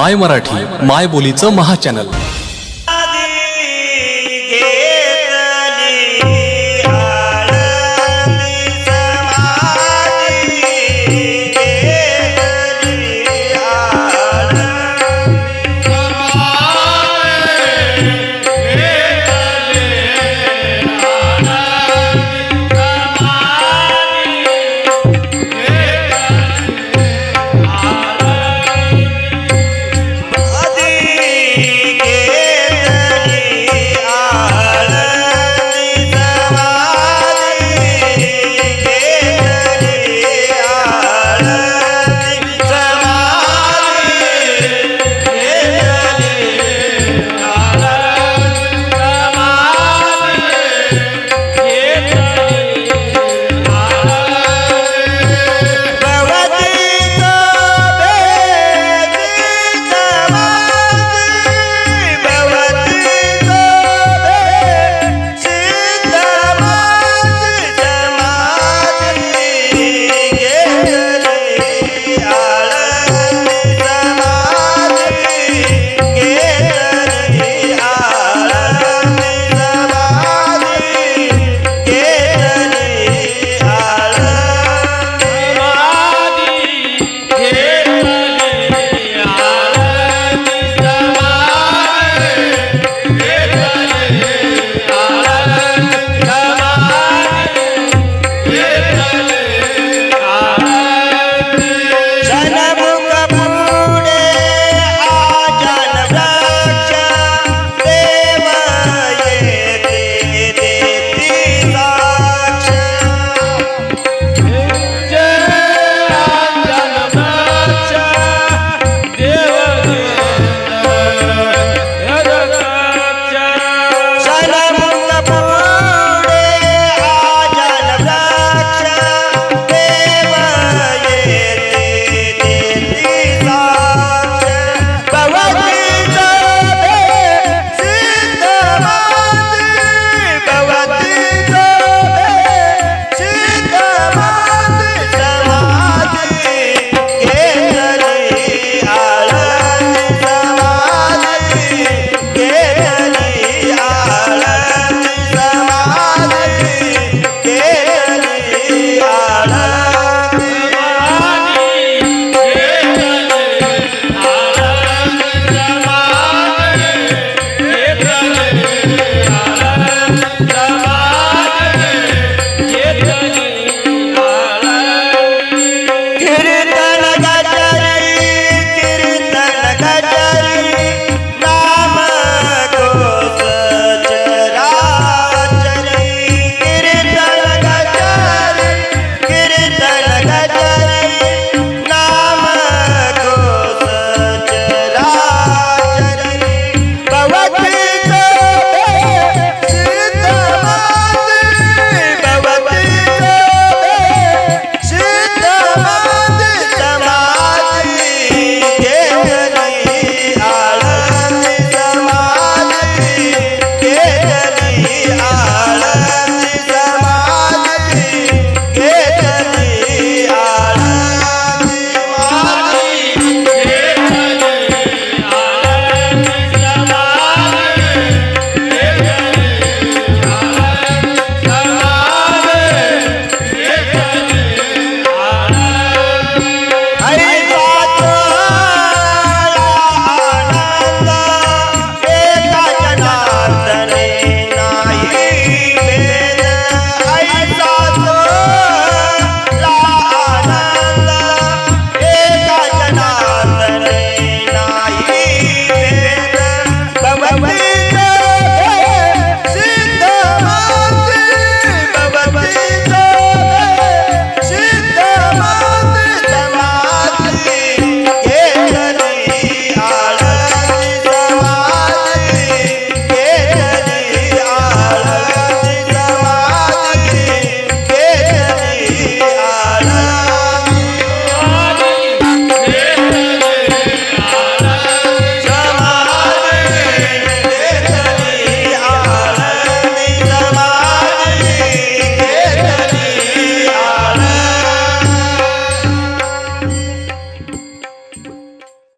माय मराठी माय बोलीचं महाचॅनल